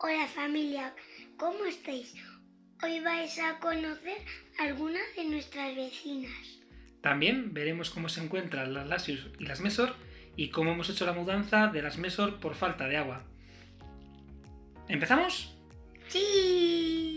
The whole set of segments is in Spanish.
Hola familia, ¿cómo estáis? Hoy vais a conocer algunas de nuestras vecinas. También veremos cómo se encuentran las Lasius y las Mesor y cómo hemos hecho la mudanza de las Mesor por falta de agua. ¿Empezamos? ¡Sí!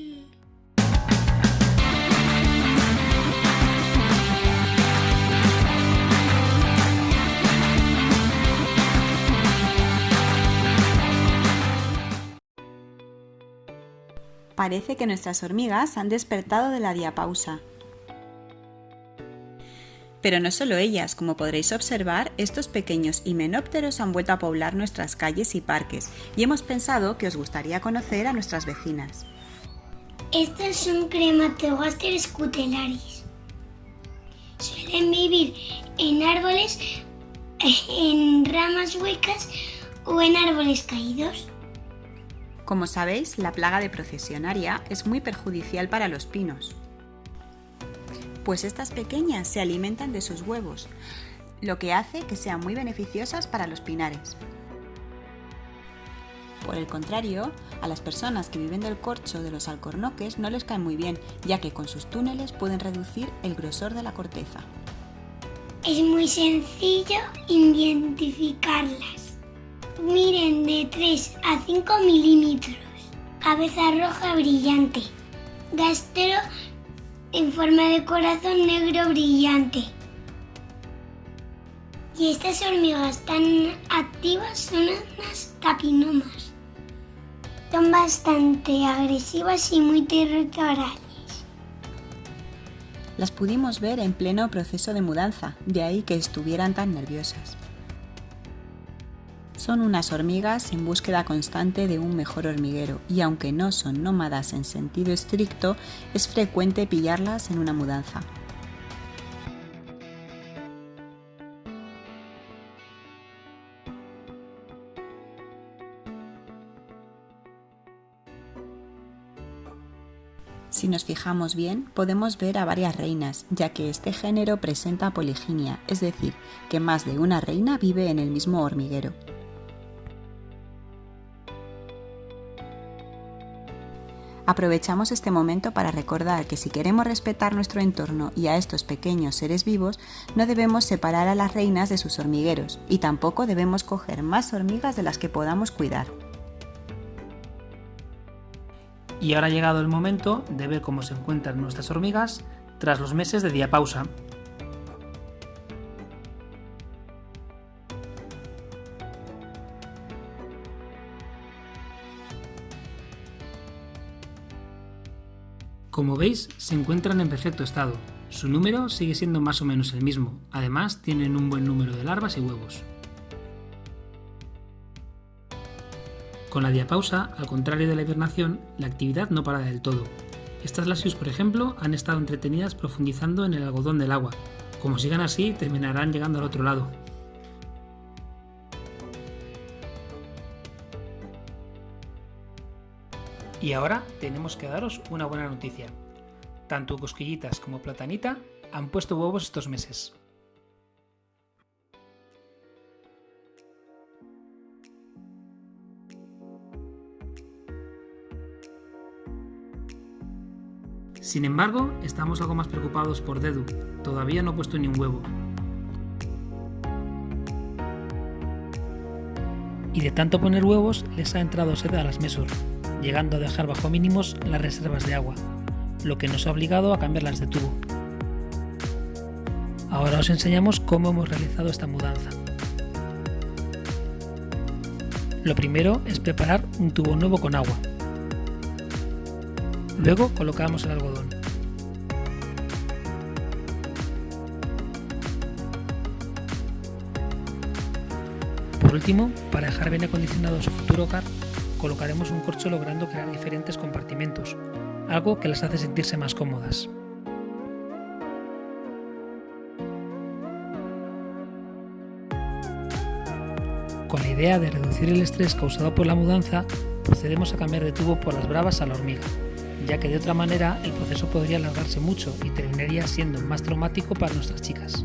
Parece que nuestras hormigas han despertado de la diapausa. Pero no solo ellas, como podréis observar, estos pequeños himenópteros han vuelto a poblar nuestras calles y parques y hemos pensado que os gustaría conocer a nuestras vecinas. Estos son Crematogaster scutelaris. Suelen vivir en árboles, en ramas huecas o en árboles caídos. Como sabéis, la plaga de procesionaria es muy perjudicial para los pinos, pues estas pequeñas se alimentan de sus huevos, lo que hace que sean muy beneficiosas para los pinares. Por el contrario, a las personas que viven del corcho de los alcornoques no les caen muy bien, ya que con sus túneles pueden reducir el grosor de la corteza. Es muy sencillo identificarlas. Miren de 3 a 5 milímetros. Cabeza roja brillante. Gastero en forma de corazón negro brillante. Y estas hormigas tan activas son unas tapinomas. Son bastante agresivas y muy territoriales. Las pudimos ver en pleno proceso de mudanza, de ahí que estuvieran tan nerviosas. Son unas hormigas en búsqueda constante de un mejor hormiguero y aunque no son nómadas en sentido estricto, es frecuente pillarlas en una mudanza. Si nos fijamos bien, podemos ver a varias reinas, ya que este género presenta poliginia, es decir, que más de una reina vive en el mismo hormiguero. Aprovechamos este momento para recordar que si queremos respetar nuestro entorno y a estos pequeños seres vivos, no debemos separar a las reinas de sus hormigueros y tampoco debemos coger más hormigas de las que podamos cuidar. Y ahora ha llegado el momento de ver cómo se encuentran nuestras hormigas tras los meses de diapausa. Como veis, se encuentran en perfecto estado. Su número sigue siendo más o menos el mismo, además tienen un buen número de larvas y huevos. Con la diapausa, al contrario de la hibernación, la actividad no para del todo. Estas lasius, por ejemplo, han estado entretenidas profundizando en el algodón del agua. Como sigan así, terminarán llegando al otro lado. Y ahora tenemos que daros una buena noticia. Tanto Cosquillitas como Platanita han puesto huevos estos meses. Sin embargo, estamos algo más preocupados por Dedu, todavía no ha puesto ni un huevo. Y de tanto poner huevos les ha entrado sed a las Mesor, llegando a dejar bajo mínimos las reservas de agua, lo que nos ha obligado a cambiarlas de tubo. Ahora os enseñamos cómo hemos realizado esta mudanza. Lo primero es preparar un tubo nuevo con agua. Luego colocamos el algodón. Por último, para dejar bien acondicionado su futuro hogar, colocaremos un corcho logrando crear diferentes compartimentos, algo que las hace sentirse más cómodas. Con la idea de reducir el estrés causado por la mudanza, procedemos a cambiar de tubo por las bravas a la hormiga, ya que de otra manera el proceso podría alargarse mucho y terminaría siendo más traumático para nuestras chicas.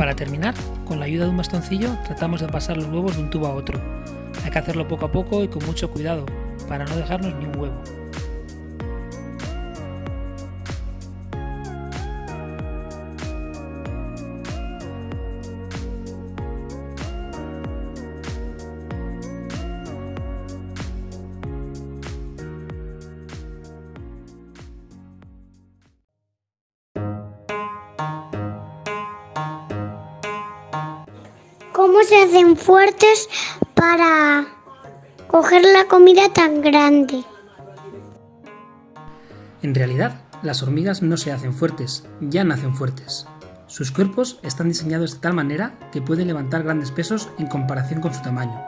Para terminar, con la ayuda de un bastoncillo tratamos de pasar los huevos de un tubo a otro. Hay que hacerlo poco a poco y con mucho cuidado, para no dejarnos ni un huevo. ¿Cómo se hacen fuertes para coger la comida tan grande? En realidad, las hormigas no se hacen fuertes, ya nacen fuertes. Sus cuerpos están diseñados de tal manera que pueden levantar grandes pesos en comparación con su tamaño.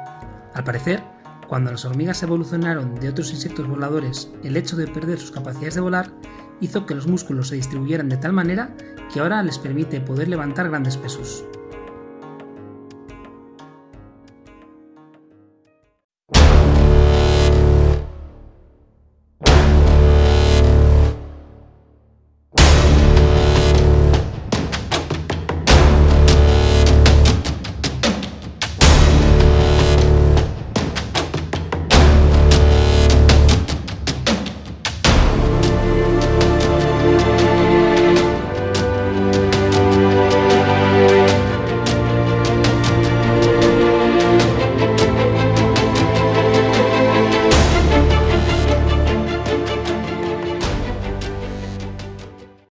Al parecer, cuando las hormigas evolucionaron de otros insectos voladores, el hecho de perder sus capacidades de volar hizo que los músculos se distribuyeran de tal manera que ahora les permite poder levantar grandes pesos.